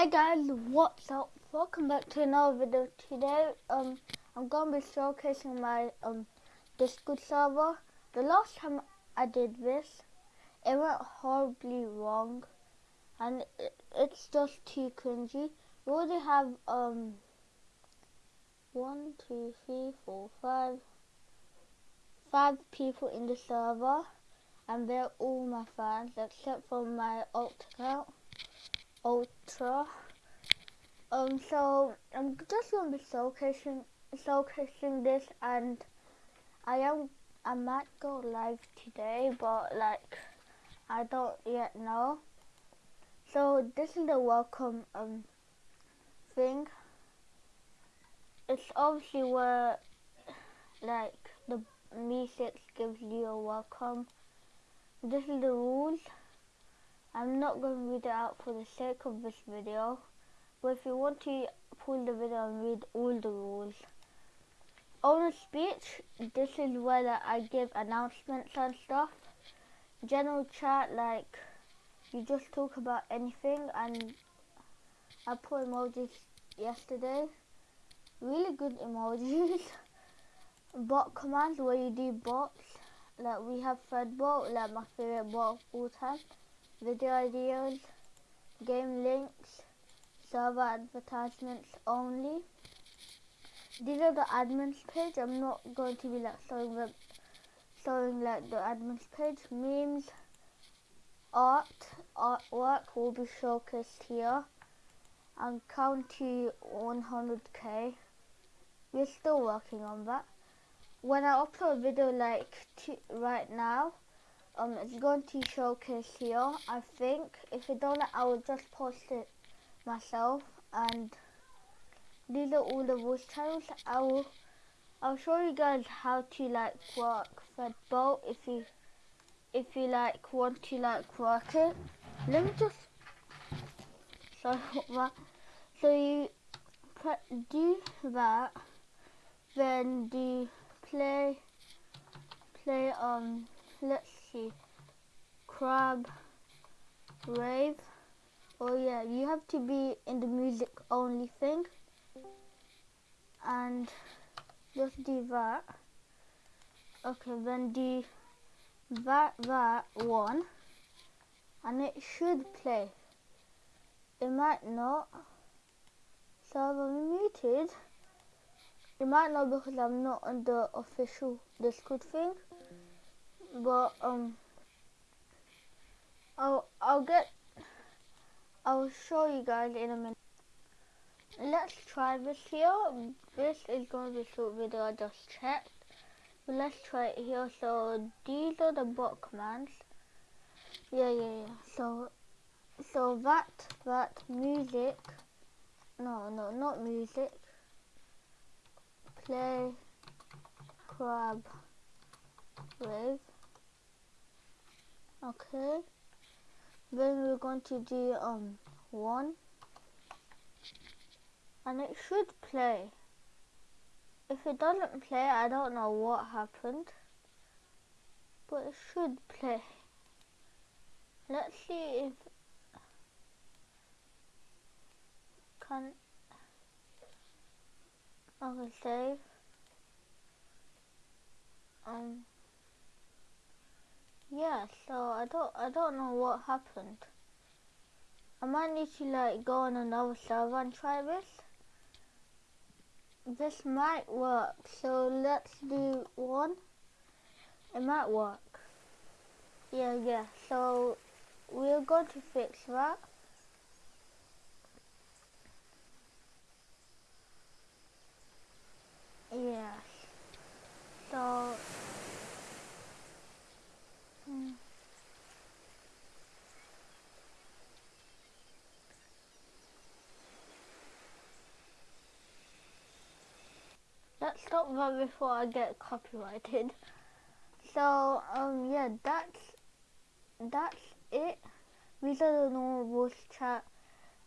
Hey guys, what's up? Welcome back to another video. Today, um, I'm gonna be showcasing my um Discord server. The last time I did this, it went horribly wrong, and it, it's just too cringy. We already have um one, two, three, four, five, five people in the server, and they're all my fans except for my alt account. Ultra. Um, so I'm just gonna be showcasing showcasing this, and I am I might go live today, but like I don't yet know. So this is the welcome um thing. It's obviously where like the MEE6 gives you a welcome. This is the rules. I'm not going to read it out for the sake of this video, but if you want to pull the video and read all the rules. Owner speech, this is where I give announcements and stuff. General chat, like, you just talk about anything, and I put emojis yesterday. Really good emojis. bot commands, where you do bots. Like, we have FredBoat, like my favorite bot of all time video ideas, game links, server advertisements only. These are the admins page. I'm not going to be like showing them, showing like the admins page. Memes, art, artwork will be showcased here. And count to 100k. We're still working on that. When I upload a video like right now, um, it's going to showcase here. I think if you don't, I will just post it myself. And these are all the voice channels. I will, I'll show you guys how to like work FredBoat if you, if you like want to like work it. Let me just, sorry that. So you do that, then do play, play um, let's see. Crab Rave. Oh yeah, you have to be in the music only thing. And just do that. Okay, then do that, that one. And it should play. It might not. So I'm muted. It might not because I'm not on the official Discord thing. But um I'll I'll get I'll show you guys in a minute. Let's try this here. This is going to be a short video. I just checked. But let's try it here. So these are the bot commands. Yeah, yeah, yeah. So so that that music. No, no, not music. Play crab wave. Okay. Then we're going to do um one. And it should play. If it doesn't play I don't know what happened. But it should play. Let's see if can okay save um yeah, so I don't I don't know what happened. I might need to like go on another server and try this. This might work, so let's do one. It might work. Yeah, yeah, so we're going to fix that. Yeah. So Let's stop that before I get copyrighted. So, um, yeah, that's, that's it. These are the normal voice chat,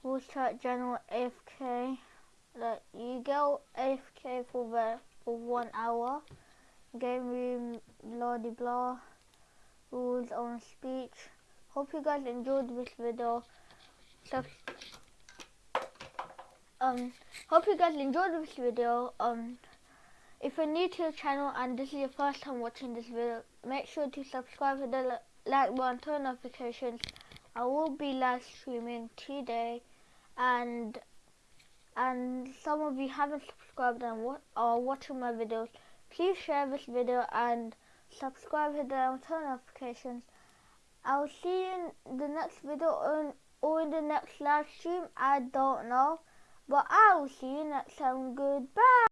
voice chat general AFK. Like, you go AFK for the, for one hour. Game room, blah de blah rules on speech. Hope you guys enjoyed this video. Sub um, hope you guys enjoyed this video. Um, if you're new to the channel and this is your first time watching this video, make sure to subscribe hit the like button, turn notifications. I will be live streaming today, and and some of you haven't subscribed and wa are watching my videos. Please share this video and subscribe, hit the turn notifications. I'll see you in the next video or, or in the next live stream. I don't know. But I will see you next time. Goodbye.